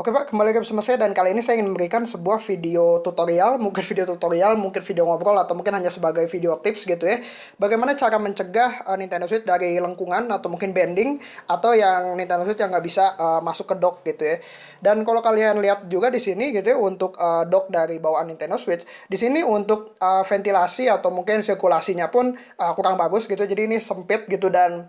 Oke Pak, kembali lagi bersama saya dan kali ini saya ingin memberikan sebuah video tutorial, mungkin video tutorial, mungkin video ngobrol atau mungkin hanya sebagai video tips gitu ya. Bagaimana cara mencegah uh, Nintendo Switch dari lengkungan atau mungkin bending atau yang Nintendo Switch yang nggak bisa uh, masuk ke dock gitu ya. Dan kalau kalian lihat juga di sini gitu ya untuk uh, dock dari bawaan Nintendo Switch, di sini untuk uh, ventilasi atau mungkin sirkulasinya pun uh, kurang bagus gitu. Jadi ini sempit gitu dan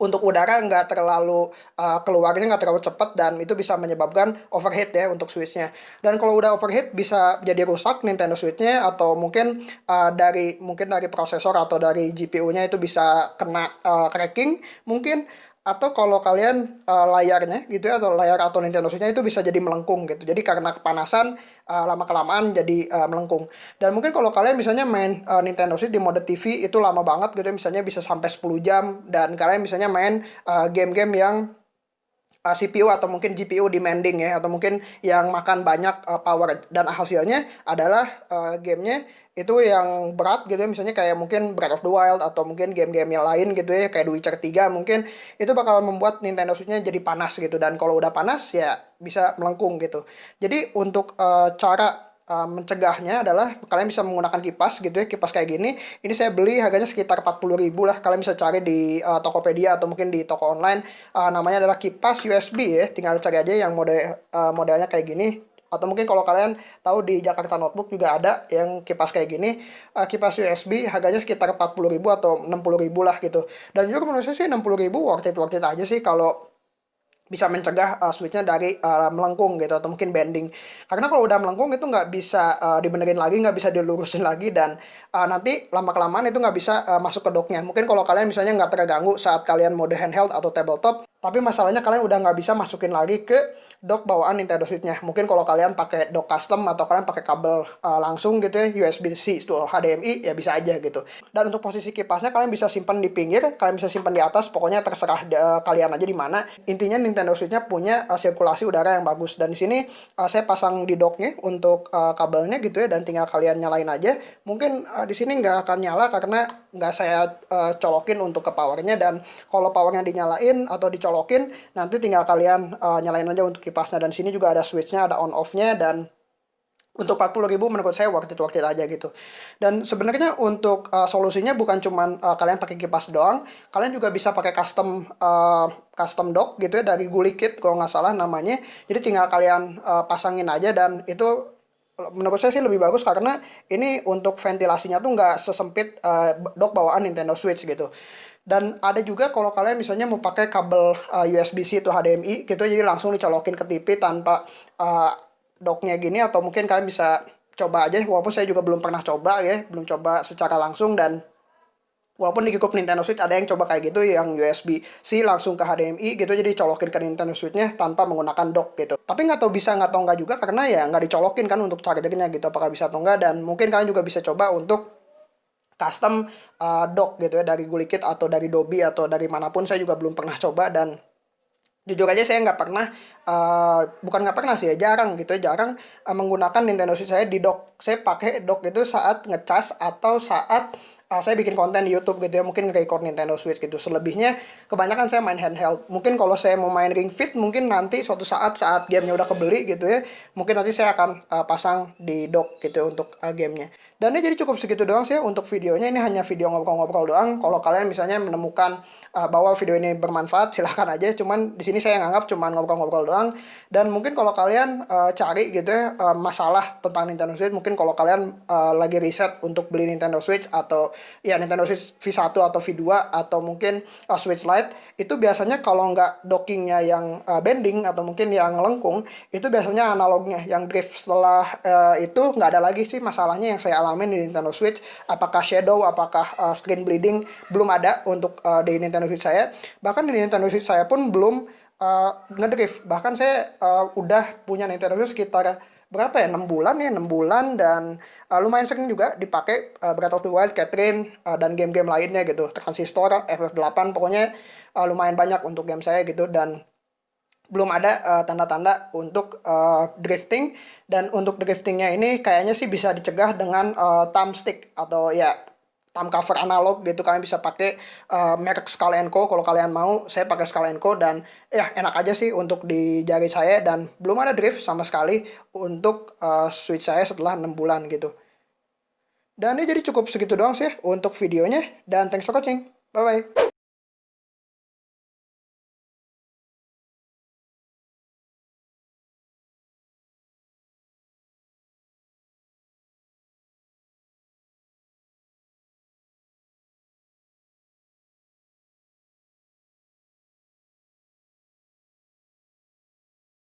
untuk udara nggak terlalu uh, keluarnya nggak terlalu cepat dan itu bisa menyebabkan overheat ya untuk switchnya. Dan kalau udah overheat bisa jadi rusak Nintendo Switchnya atau mungkin uh, dari mungkin dari prosesor atau dari GPU-nya itu bisa kena uh, cracking. Mungkin atau kalau kalian uh, layarnya gitu ya atau layar atau Nintendo Switch-nya itu bisa jadi melengkung gitu. Jadi karena kepanasan uh, lama kelamaan jadi uh, melengkung. Dan mungkin kalau kalian misalnya main uh, Nintendo Switch di mode TV itu lama banget gitu ya, misalnya bisa sampai 10 jam dan kalian misalnya main game-game uh, yang uh, CPU atau mungkin GPU demanding ya atau mungkin yang makan banyak uh, power. Dan hasilnya adalah uh, gamenya itu yang berat gitu ya. Misalnya kayak mungkin Breath of the Wild atau mungkin game-game yang lain gitu ya kayak The Witcher 3 mungkin itu bakal membuat Nintendo Switch-nya jadi panas gitu. Dan kalau udah panas ya bisa melengkung gitu. Jadi untuk uh, cara uh, mencegahnya adalah kalian bisa menggunakan kipas gitu ya kipas kayak gini. Ini saya beli harganya sekitar 40 ribu lah kalian bisa cari di uh, Tokopedia atau mungkin di toko online. Uh, namanya adalah kipas USB ya tinggal cari aja yang mode uh, modelnya kayak gini. Atau mungkin kalau kalian tahu di Jakarta Notebook juga ada yang kipas kayak gini. Uh, kipas USB harganya sekitar 40.000 atau 60.000 lah gitu. Dan juga menurut saya sih 60.000 worth it worth it aja sih kalau bisa mencegah uh, switchnya dari uh, melengkung gitu atau mungkin bending. Karena kalau udah melengkung itu nggak bisa uh, dibenerin lagi nggak bisa dilurusin lagi dan uh, nanti lama kelamaan itu nggak bisa uh, masuk ke docknya. Mungkin kalau kalian misalnya nggak terganggu saat kalian mode handheld atau tabletop tapi masalahnya kalian udah nggak bisa masukin lagi ke dock bawaan Nintendo Switch-nya. Mungkin kalau kalian pakai dock custom atau kalian pakai kabel uh, langsung gitu ya, USB-C itu HDMI ya bisa aja gitu. Dan untuk posisi kipasnya kalian bisa simpan di pinggir, kalian bisa simpan di atas, pokoknya terserah uh, kalian aja di mana. Intinya Nintendo Switch-nya punya uh, sirkulasi udara yang bagus dan di sini uh, saya pasang di docknya untuk uh, kabelnya gitu ya dan tinggal kalian nyalain aja. Mungkin uh, di sini nggak akan nyala karena nggak saya uh, colokin untuk ke powernya dan kalau powernya dinyalain atau dicolok colokin nanti tinggal kalian uh, nyalain aja untuk kipasnya. Dan sini juga ada switchnya ada on off-nya dan untuk 40 ribu menurut saya worth it worth it aja gitu. Dan sebenarnya untuk uh, solusinya bukan cuman uh, kalian pakai kipas doang. Kalian juga bisa pakai custom uh, custom dock gitu ya dari Gulikit kalau nggak salah namanya. Jadi tinggal kalian uh, pasangin aja dan itu menurut saya sih lebih bagus karena ini untuk ventilasinya tuh nggak sesempit uh, dock bawaan Nintendo Switch gitu dan ada juga kalau kalian misalnya mau pakai kabel uh, eh, USB-C atau HDMI gitu jadi langsung dicolokin ke TV tanpa uh, docknya gini atau mungkin kalian bisa coba aja walaupun saya juga belum pernah coba ya belum coba secara langsung dan walaupun di cukup Nintendo Switch ada yang coba kayak gitu yang USB-C langsung ke HDMI gitu jadi colokin ke Nintendo Switch-nya tanpa menggunakan dock gitu. Tapi nggak tahu bisa nggak tahu nggak juga karena ya nggak dicolokin kan untuk chargernya gitu apakah bisa atau enggak dan mungkin kalian juga bisa coba untuk custom uh, dock gitu ya dari Gulikit atau dari Dobi atau dari mana pun saya juga belum pernah coba. Dan jujur aja saya nggak pernah uh, bukan nggak pernah sih ya jarang gitu ya jarang uh, menggunakan Nintendo Switch saya di dock. Saya pakai dock itu saat ngecas atau saat uh, saya bikin konten di YouTube gitu ya mungkin record Nintendo Switch gitu. Selebihnya kebanyakan saya main handheld. Mungkin kalau saya mau main Ring Fit mungkin nanti suatu saat saat gamenya udah kebeli gitu ya mungkin nanti saya akan uh, pasang di dock gitu untuk uh, gamenya dan ini jadi cukup segitu doang sih untuk videonya. Ini hanya video ngobrol-ngobrol doang. Kalau kalian misalnya menemukan uh, bahwa video ini bermanfaat silahkan aja. Cuman di sini saya nganggap cuman ngobrol-ngobrol doang. Dan mungkin kalau kalian uh, cari gitu ya uh, masalah tentang Nintendo Switch mungkin kalau kalian uh, lagi riset untuk beli Nintendo Switch atau ya Nintendo Switch V1 atau V2 atau mungkin uh, Switch Lite itu biasanya kalau nggak dockingnya yang uh, bending atau mungkin yang lengkung itu biasanya analognya. Yang drift setelah uh, itu nggak ada lagi sih masalahnya yang saya alamin di Nintendo Switch. Apakah shadow apakah uh, screen bleeding belum ada untuk uh, di Nintendo Switch saya. Bahkan di Nintendo Switch saya pun belum uh, ngedrift. Bahkan saya uh, udah punya Nintendo Switch sekitar berapa ya? 6 bulan ya 6 bulan. Dan uh, lumayan sering juga dipakai uh, Breath of the Wild, Catherine uh, dan game-game lainnya gitu. Transistor, FF8 pokoknya uh, lumayan banyak untuk game saya gitu. Dan belum ada tanda-tanda uh, untuk uh, drifting. Dan untuk driftingnya ini kayaknya sih bisa dicegah dengan uh, thumbstick atau ya thumb cover analog gitu. Kalian bisa pakai uh, merek Scala Co. Kalau kalian mau saya pakai Scala Co. Dan ya enak aja sih untuk di jari saya. Dan belum ada drift sama sekali untuk uh, switch saya setelah 6 bulan gitu. Dan ini jadi cukup segitu doang sih untuk videonya. Dan thanks for watching. Bye bye